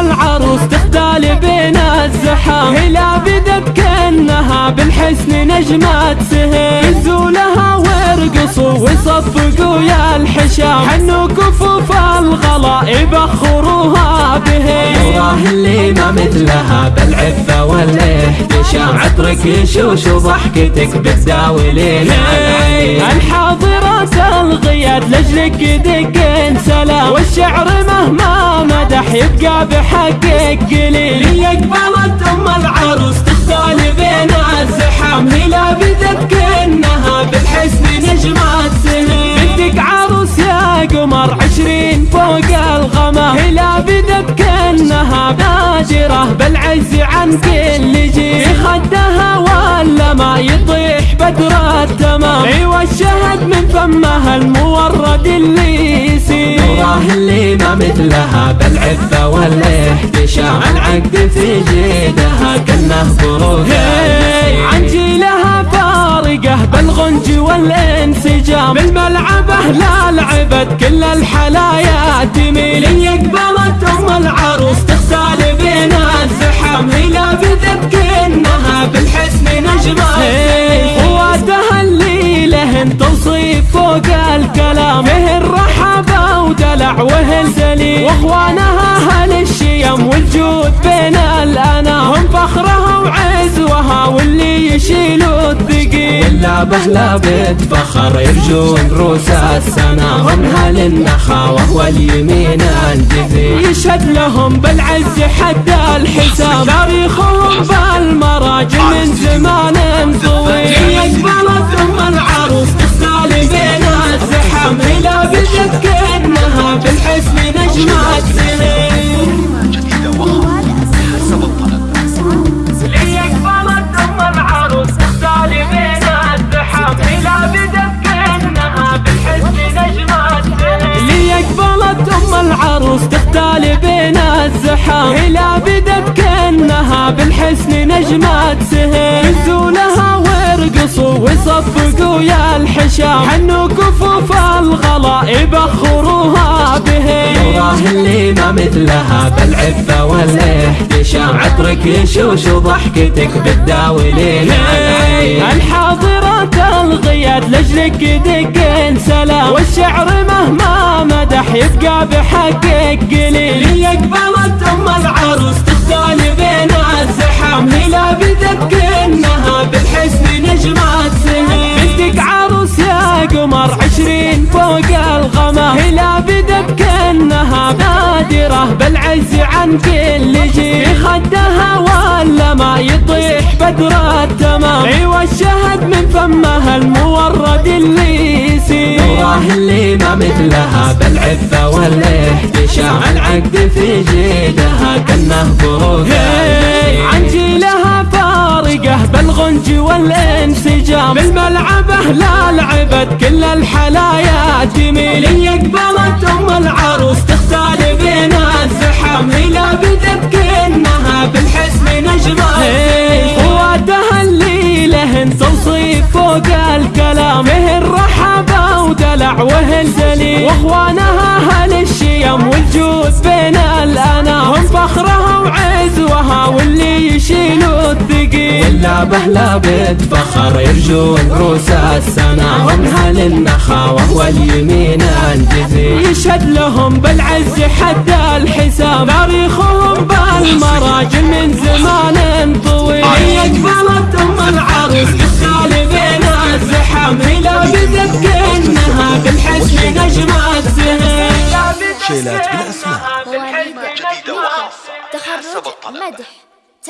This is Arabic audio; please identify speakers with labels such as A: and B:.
A: العروس تختال بين الزحام هلا بدت كأنها بالحسن نجمة سهل نزولها وارقصوا وصفقوا يا الحشام. حنوا كفوف
B: ما مثلها بالعفة والاحتشام عطرك يشوش وضحكتك بتداوي ليل
A: الحاضرات الغياد لجلك دقين. سلام والشعر مهما مدح يبقى بحقك قليل.
B: يقبلت أم العروس تختال بين الزحام. هي لابدت كانها
A: عن كل جيل خدها ولا ما يطيح بدر التمام أيوه الشهد من فمها المورد اللي يسير.
B: اللي ما مثلها بالعفة والاحتشام. العقد في جيدها كنه بروح
A: عن جيلها فارقة بالغنج والانسجام. بالملعبة لا لعبت كل الحلايا واخوانها أهل الشيم والجود بين الانام هم فخرها وعزوها واللي يشيلوا الثقيل.
B: ولا بهلا بتفخر يرجون روس السنا. هم هل النخاوة واليمين الجذي.
A: يشهد لهم بالعز حد الحساب. تاريخهم بالمراجل من زمان طويل
B: يقبلت ام العروس تختال بين الزحام. هي لابدت كانها بالحسن نجمات
A: سهل نزولها وارقصوا وصفقوا يا الحشام. حنوا كفوف الغلا يبخروها به
B: الله اللي ما مثلها بالعفة والاحتشام. عطرك يشوش وضحكتك بتداوي ليل
A: الحاضرات الغياد لجلك دقين سلام. والشعر يبقى بحقك قليل
B: يقبلت ام العروس تختال بين الزحام. هي لابدت كانها بالحسن نجمات سنين
A: بنتك عروس يا قمر عشرين فوق الغمام. هي لابدت كانها بادرة بالعز عن كل جيل. خدها ولا ما يطيح بدر التمام. أيوه الشهد من فمها المورد اللي
B: الله اللي ما مثلها بالعفة والاحتشام. العقد في جيدها كنه بروح
A: عن جيلها فارقة بالغنج والانسجام. بالملعبة لا لعبت كل الحلايا تميل.
B: يقبلت ام
A: واخوانها أهل الشيم والجود بين الانام هم فخرها وعزوها واللي يشيلوا الثقيل.
B: ولا بهلا بتفخر يرجون روس السنا. هم هل النخاوة واليمين الجذي
A: يشهد لهم بالعز حد الحساب. تاريخهم بالمراجل من زمان.
C: شيلات بالاسماء
D: مواليد
C: جديدة وخاصة. حسب
D: تخرج
C: الطلب
D: مدح